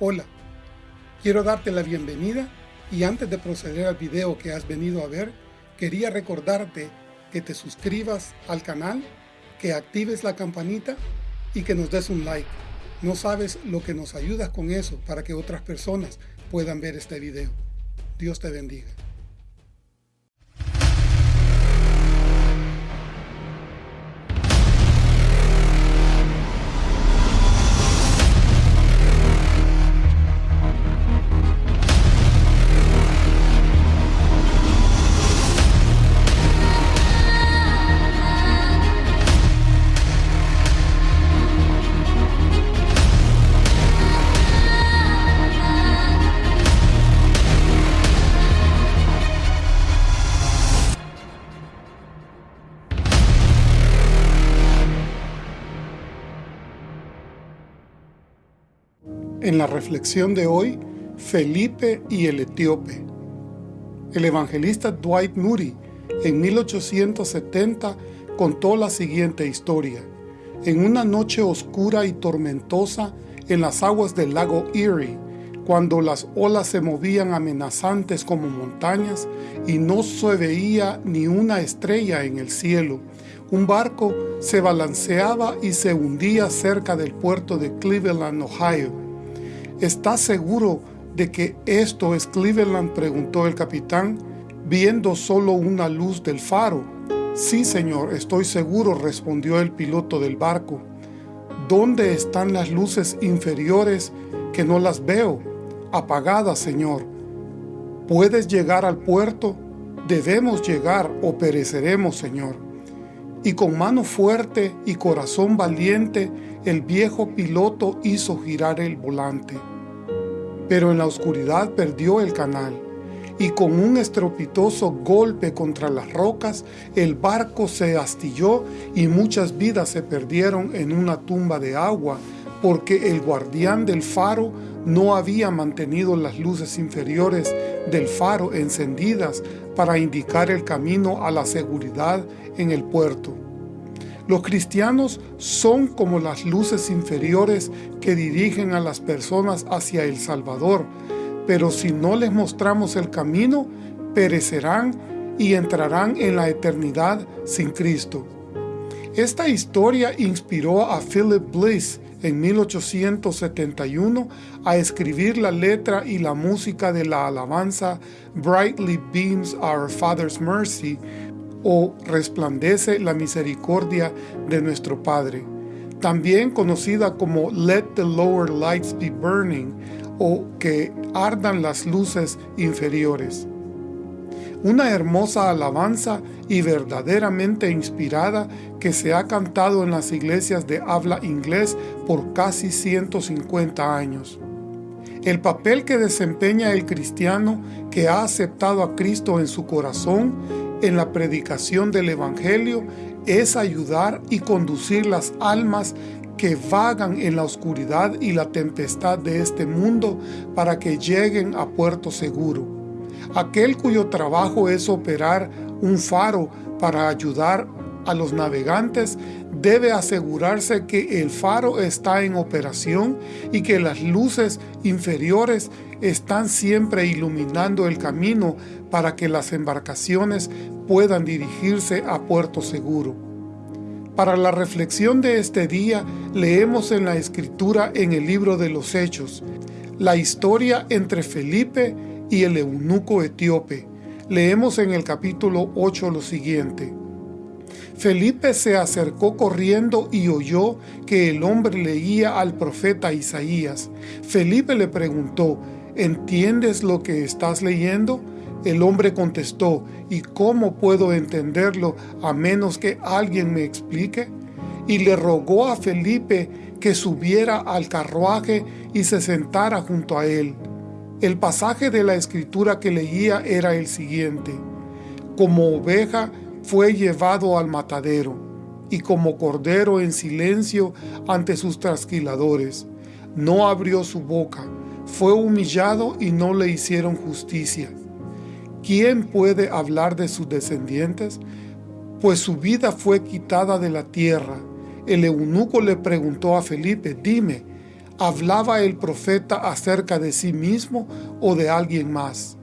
Hola, quiero darte la bienvenida y antes de proceder al video que has venido a ver, quería recordarte que te suscribas al canal, que actives la campanita y que nos des un like. No sabes lo que nos ayudas con eso para que otras personas puedan ver este video. Dios te bendiga. En la reflexión de hoy, Felipe y el etíope. El evangelista Dwight Moody en 1870 contó la siguiente historia. En una noche oscura y tormentosa en las aguas del lago Erie, cuando las olas se movían amenazantes como montañas y no se veía ni una estrella en el cielo, un barco se balanceaba y se hundía cerca del puerto de Cleveland, Ohio. ¿Estás seguro de que esto es Cleveland? preguntó el capitán, viendo solo una luz del faro. Sí, señor, estoy seguro, respondió el piloto del barco. ¿Dónde están las luces inferiores que no las veo? Apagadas, señor. ¿Puedes llegar al puerto? Debemos llegar o pereceremos, señor. Y con mano fuerte y corazón valiente, el viejo piloto hizo girar el volante. Pero en la oscuridad perdió el canal, y con un estropitoso golpe contra las rocas, el barco se astilló y muchas vidas se perdieron en una tumba de agua, porque el guardián del faro no había mantenido las luces inferiores del faro encendidas para indicar el camino a la seguridad en el puerto. Los cristianos son como las luces inferiores que dirigen a las personas hacia el Salvador, pero si no les mostramos el camino, perecerán y entrarán en la eternidad sin Cristo. Esta historia inspiró a Philip Bliss en 1871 a escribir la letra y la música de la alabanza Brightly Beams Our Father's Mercy o resplandece la misericordia de nuestro Padre, también conocida como Let the Lower Lights Be Burning o que ardan las luces inferiores. Una hermosa alabanza y verdaderamente inspirada que se ha cantado en las iglesias de habla inglés por casi 150 años. El papel que desempeña el cristiano que ha aceptado a Cristo en su corazón en la predicación del Evangelio es ayudar y conducir las almas que vagan en la oscuridad y la tempestad de este mundo para que lleguen a puerto seguro. Aquel cuyo trabajo es operar un faro para ayudar a los navegantes debe asegurarse que el faro está en operación y que las luces inferiores están siempre iluminando el camino para que las embarcaciones puedan dirigirse a puerto seguro. Para la reflexión de este día, leemos en la Escritura en el libro de los Hechos, la historia entre Felipe y el eunuco etíope. Leemos en el capítulo 8 lo siguiente. Felipe se acercó corriendo y oyó que el hombre leía al profeta Isaías. Felipe le preguntó, ¿entiendes lo que estás leyendo? El hombre contestó, ¿y cómo puedo entenderlo a menos que alguien me explique? Y le rogó a Felipe que subiera al carruaje y se sentara junto a él. El pasaje de la escritura que leía era el siguiente. Como oveja fue llevado al matadero, y como cordero en silencio ante sus trasquiladores. No abrió su boca, fue humillado y no le hicieron justicia. ¿Quién puede hablar de sus descendientes? Pues su vida fue quitada de la tierra. El eunuco le preguntó a Felipe, dime, ¿Hablaba el profeta acerca de sí mismo o de alguien más?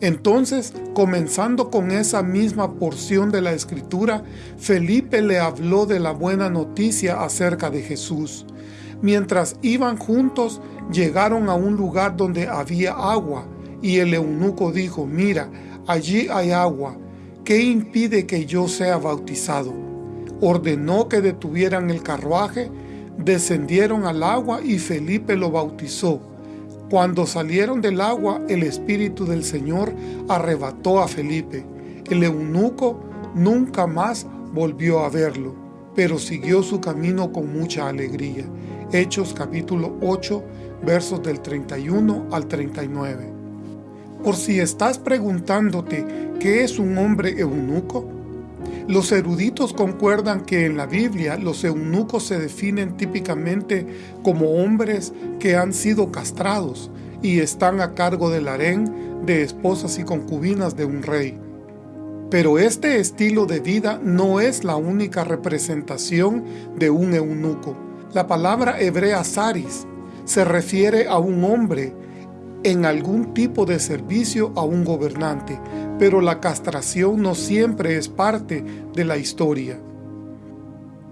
Entonces, comenzando con esa misma porción de la Escritura, Felipe le habló de la buena noticia acerca de Jesús. Mientras iban juntos, llegaron a un lugar donde había agua, y el eunuco dijo, mira, allí hay agua, ¿qué impide que yo sea bautizado? Ordenó que detuvieran el carruaje, descendieron al agua y Felipe lo bautizó. Cuando salieron del agua, el Espíritu del Señor arrebató a Felipe. El eunuco nunca más volvió a verlo, pero siguió su camino con mucha alegría. Hechos capítulo 8, versos del 31 al 39. Por si estás preguntándote qué es un hombre eunuco, los eruditos concuerdan que en la Biblia los eunucos se definen típicamente como hombres que han sido castrados y están a cargo del harén de esposas y concubinas de un rey. Pero este estilo de vida no es la única representación de un eunuco. La palabra hebrea saris se refiere a un hombre en algún tipo de servicio a un gobernante, pero la castración no siempre es parte de la historia.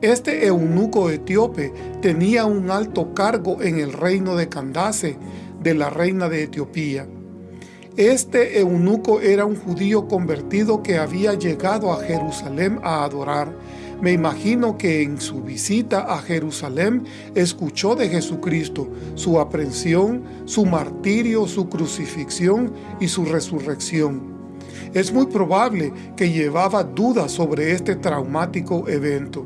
Este eunuco etíope tenía un alto cargo en el reino de Candace, de la reina de Etiopía. Este eunuco era un judío convertido que había llegado a Jerusalén a adorar. Me imagino que en su visita a Jerusalén escuchó de Jesucristo, su aprehensión, su martirio, su crucifixión y su resurrección. Es muy probable que llevaba dudas sobre este traumático evento.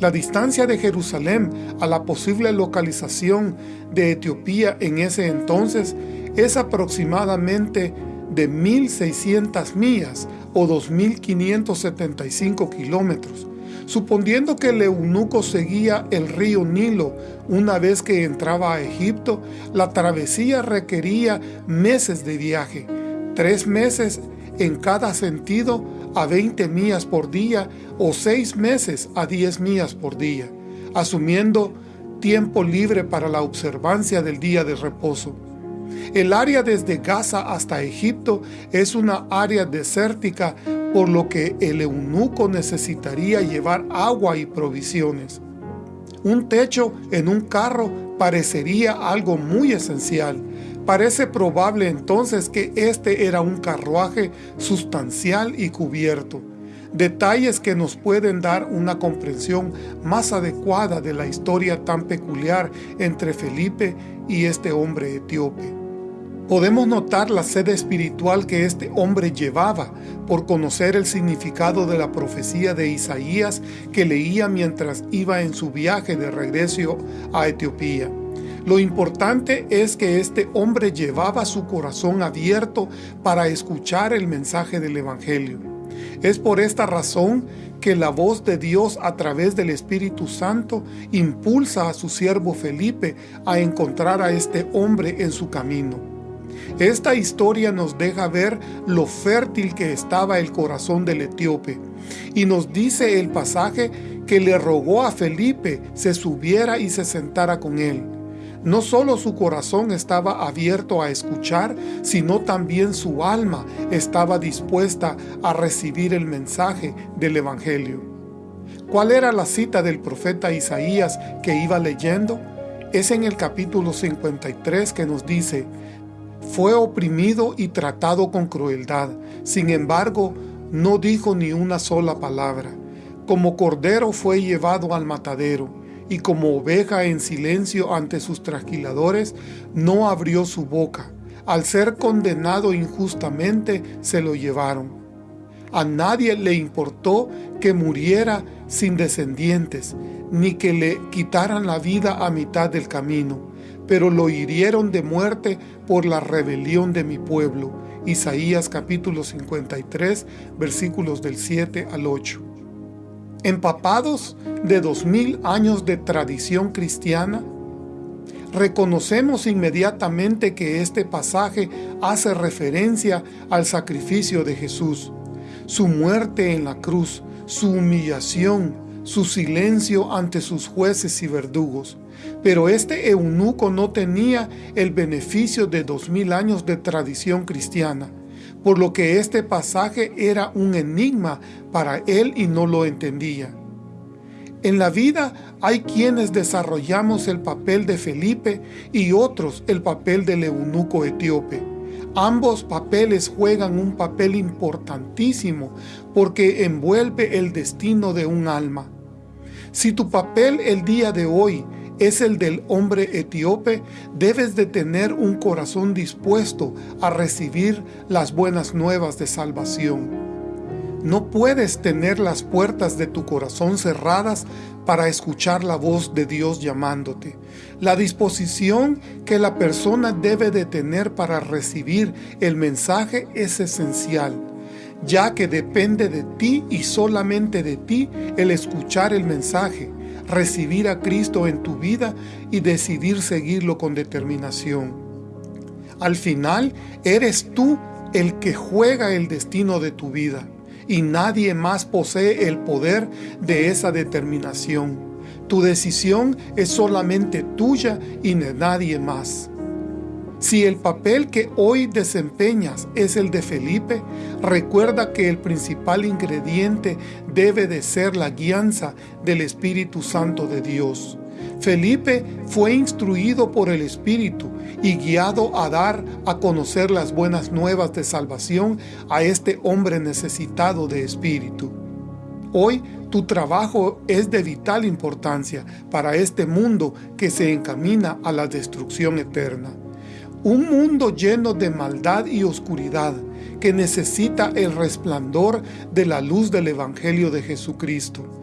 La distancia de Jerusalén a la posible localización de Etiopía en ese entonces es aproximadamente de 1.600 millas o 2.575 kilómetros, suponiendo que el eunuco seguía el río Nilo una vez que entraba a Egipto, la travesía requería meses de viaje, tres meses en cada sentido a 20 millas por día o 6 meses a 10 millas por día, asumiendo tiempo libre para la observancia del día de reposo. El área desde Gaza hasta Egipto es una área desértica por lo que el eunuco necesitaría llevar agua y provisiones. Un techo en un carro parecería algo muy esencial, Parece probable entonces que este era un carruaje sustancial y cubierto, detalles que nos pueden dar una comprensión más adecuada de la historia tan peculiar entre Felipe y este hombre etíope. Podemos notar la sed espiritual que este hombre llevaba por conocer el significado de la profecía de Isaías que leía mientras iba en su viaje de regreso a Etiopía. Lo importante es que este hombre llevaba su corazón abierto para escuchar el mensaje del Evangelio. Es por esta razón que la voz de Dios a través del Espíritu Santo impulsa a su siervo Felipe a encontrar a este hombre en su camino. Esta historia nos deja ver lo fértil que estaba el corazón del etíope y nos dice el pasaje que le rogó a Felipe se subiera y se sentara con él. No solo su corazón estaba abierto a escuchar, sino también su alma estaba dispuesta a recibir el mensaje del Evangelio. ¿Cuál era la cita del profeta Isaías que iba leyendo? Es en el capítulo 53 que nos dice, fue oprimido y tratado con crueldad, sin embargo, no dijo ni una sola palabra. Como cordero fue llevado al matadero, y como oveja en silencio ante sus trasquiladores, no abrió su boca. Al ser condenado injustamente, se lo llevaron. A nadie le importó que muriera sin descendientes, ni que le quitaran la vida a mitad del camino, pero lo hirieron de muerte por la rebelión de mi pueblo. Isaías capítulo 53, versículos del 7 al 8 empapados de dos mil años de tradición cristiana, reconocemos inmediatamente que este pasaje hace referencia al sacrificio de Jesús, su muerte en la cruz, su humillación, su silencio ante sus jueces y verdugos. Pero este eunuco no tenía el beneficio de dos mil años de tradición cristiana, por lo que este pasaje era un enigma para él y no lo entendía. En la vida hay quienes desarrollamos el papel de Felipe y otros el papel del eunuco etíope. Ambos papeles juegan un papel importantísimo porque envuelve el destino de un alma. Si tu papel el día de hoy es el del hombre etíope, debes de tener un corazón dispuesto a recibir las buenas nuevas de salvación. No puedes tener las puertas de tu corazón cerradas para escuchar la voz de Dios llamándote. La disposición que la persona debe de tener para recibir el mensaje es esencial, ya que depende de ti y solamente de ti el escuchar el mensaje, recibir a Cristo en tu vida y decidir seguirlo con determinación. Al final, eres tú el que juega el destino de tu vida y nadie más posee el poder de esa determinación. Tu decisión es solamente tuya y de nadie más. Si el papel que hoy desempeñas es el de Felipe, recuerda que el principal ingrediente debe de ser la guianza del Espíritu Santo de Dios. Felipe fue instruido por el Espíritu y guiado a dar a conocer las buenas nuevas de salvación a este hombre necesitado de Espíritu. Hoy tu trabajo es de vital importancia para este mundo que se encamina a la destrucción eterna. Un mundo lleno de maldad y oscuridad que necesita el resplandor de la luz del Evangelio de Jesucristo.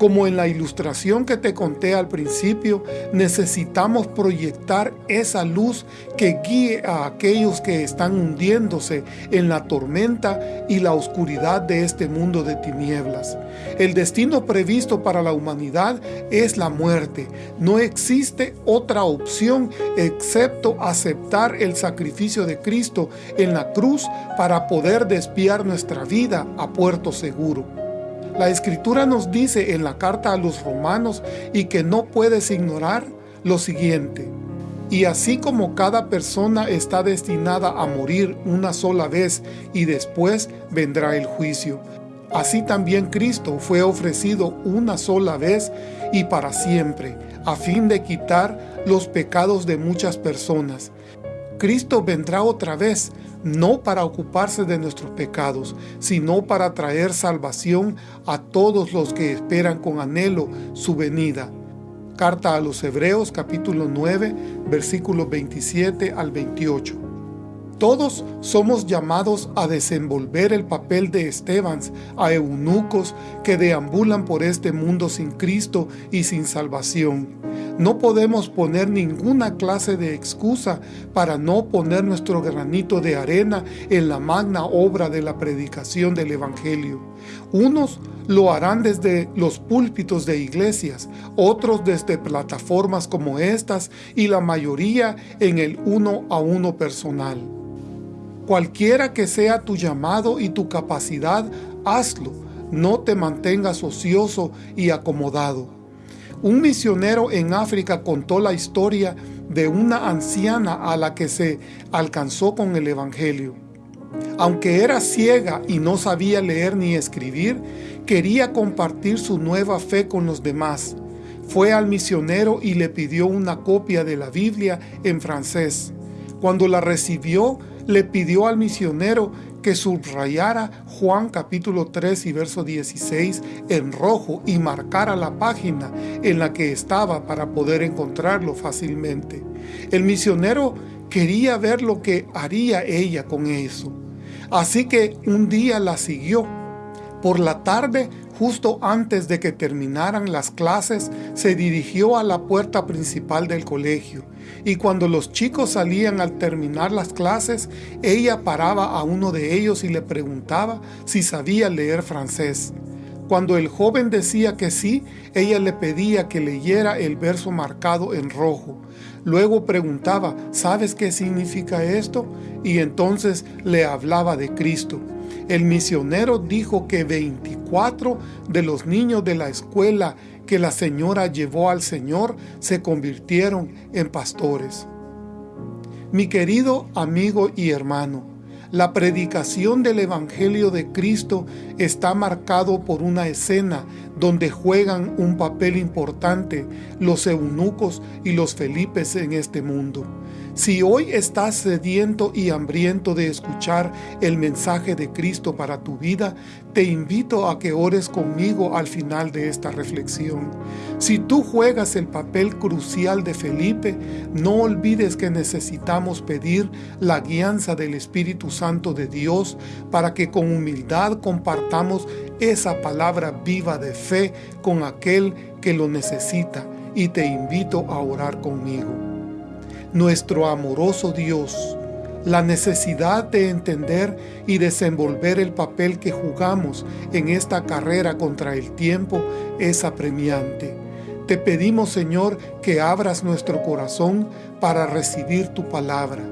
Como en la ilustración que te conté al principio, necesitamos proyectar esa luz que guíe a aquellos que están hundiéndose en la tormenta y la oscuridad de este mundo de tinieblas. El destino previsto para la humanidad es la muerte. No existe otra opción excepto aceptar el sacrificio de Cristo en la cruz para poder despiar nuestra vida a puerto seguro. La Escritura nos dice en la carta a los romanos y que no puedes ignorar lo siguiente. Y así como cada persona está destinada a morir una sola vez y después vendrá el juicio, así también Cristo fue ofrecido una sola vez y para siempre, a fin de quitar los pecados de muchas personas. Cristo vendrá otra vez no para ocuparse de nuestros pecados, sino para traer salvación a todos los que esperan con anhelo su venida. Carta a los Hebreos capítulo 9 versículos 27 al 28. Todos somos llamados a desenvolver el papel de Estebans, a eunucos que deambulan por este mundo sin Cristo y sin salvación. No podemos poner ninguna clase de excusa para no poner nuestro granito de arena en la magna obra de la predicación del Evangelio. Unos lo harán desde los púlpitos de iglesias, otros desde plataformas como estas y la mayoría en el uno a uno personal. Cualquiera que sea tu llamado y tu capacidad, hazlo. No te mantengas ocioso y acomodado. Un misionero en África contó la historia de una anciana a la que se alcanzó con el Evangelio. Aunque era ciega y no sabía leer ni escribir, quería compartir su nueva fe con los demás. Fue al misionero y le pidió una copia de la Biblia en francés. Cuando la recibió, le pidió al misionero que subrayara Juan capítulo 3 y verso 16 en rojo y marcara la página en la que estaba para poder encontrarlo fácilmente. El misionero quería ver lo que haría ella con eso. Así que un día la siguió. Por la tarde Justo antes de que terminaran las clases, se dirigió a la puerta principal del colegio, y cuando los chicos salían al terminar las clases, ella paraba a uno de ellos y le preguntaba si sabía leer francés. Cuando el joven decía que sí, ella le pedía que leyera el verso marcado en rojo. Luego preguntaba, ¿sabes qué significa esto? Y entonces le hablaba de Cristo. El misionero dijo que 24 de los niños de la escuela que la señora llevó al Señor se convirtieron en pastores. Mi querido amigo y hermano, la predicación del Evangelio de Cristo está marcado por una escena donde juegan un papel importante los eunucos y los felipes en este mundo. Si hoy estás sediento y hambriento de escuchar el mensaje de Cristo para tu vida, te invito a que ores conmigo al final de esta reflexión. Si tú juegas el papel crucial de Felipe, no olvides que necesitamos pedir la guianza del Espíritu Santo de Dios para que con humildad compartamos esa palabra viva de fe con aquel que lo necesita y te invito a orar conmigo nuestro amoroso Dios, la necesidad de entender y desenvolver el papel que jugamos en esta carrera contra el tiempo es apremiante. Te pedimos, Señor, que abras nuestro corazón para recibir tu palabra.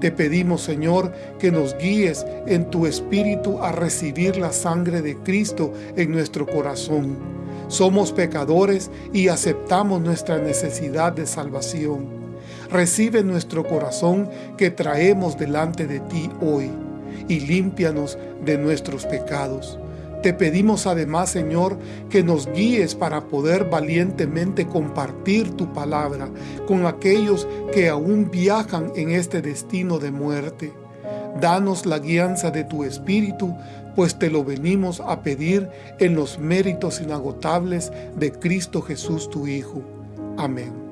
Te pedimos, Señor, que nos guíes en tu Espíritu a recibir la sangre de Cristo en nuestro corazón. Somos pecadores y aceptamos nuestra necesidad de salvación recibe nuestro corazón que traemos delante de ti hoy y límpianos de nuestros pecados. Te pedimos además, Señor, que nos guíes para poder valientemente compartir tu palabra con aquellos que aún viajan en este destino de muerte. Danos la guianza de tu Espíritu, pues te lo venimos a pedir en los méritos inagotables de Cristo Jesús tu Hijo. Amén.